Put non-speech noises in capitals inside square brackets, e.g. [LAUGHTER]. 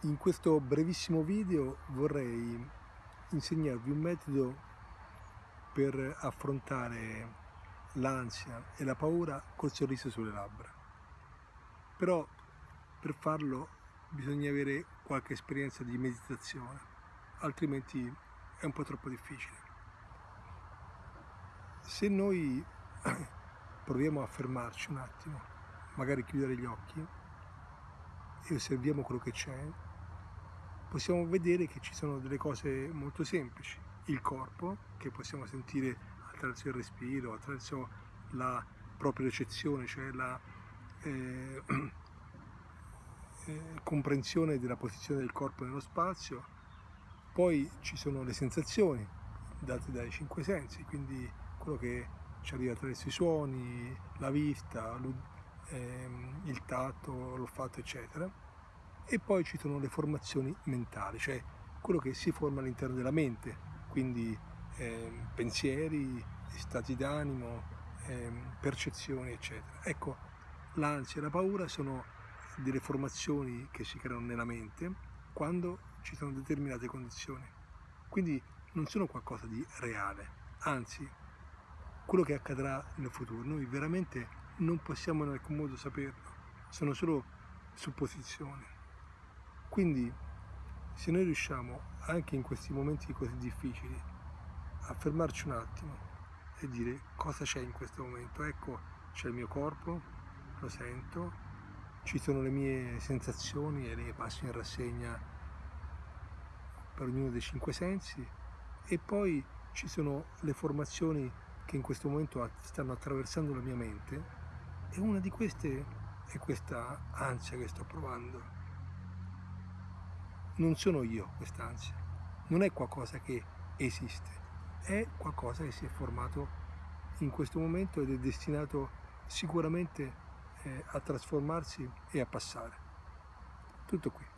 In questo brevissimo video vorrei insegnarvi un metodo per affrontare l'ansia e la paura col sorriso sulle labbra. Però per farlo bisogna avere qualche esperienza di meditazione, altrimenti è un po' troppo difficile. Se noi [COUGHS] proviamo a fermarci un attimo, magari chiudere gli occhi e osserviamo quello che c'è, possiamo vedere che ci sono delle cose molto semplici. Il corpo, che possiamo sentire attraverso il respiro, attraverso la propria recezione, cioè la eh, [CLEARS THROAT] eh, comprensione della posizione del corpo nello spazio. Poi ci sono le sensazioni date dai cinque sensi, quindi quello che ci arriva attraverso i suoni, la vista, ehm, il tatto, l'olfatto, eccetera e poi ci sono le formazioni mentali, cioè quello che si forma all'interno della mente, quindi eh, pensieri, stati d'animo, eh, percezioni, eccetera. Ecco, l'ansia e la paura sono delle formazioni che si creano nella mente quando ci sono determinate condizioni. Quindi non sono qualcosa di reale, anzi, quello che accadrà nel futuro, noi veramente non possiamo in alcun modo saperlo, sono solo supposizioni. Quindi se noi riusciamo anche in questi momenti così difficili a fermarci un attimo e dire cosa c'è in questo momento, ecco c'è il mio corpo, lo sento, ci sono le mie sensazioni e le passo in rassegna per ognuno dei cinque sensi e poi ci sono le formazioni che in questo momento stanno attraversando la mia mente e una di queste è questa ansia che sto provando non sono io quest'ansia, non è qualcosa che esiste, è qualcosa che si è formato in questo momento ed è destinato sicuramente eh, a trasformarsi e a passare. Tutto qui.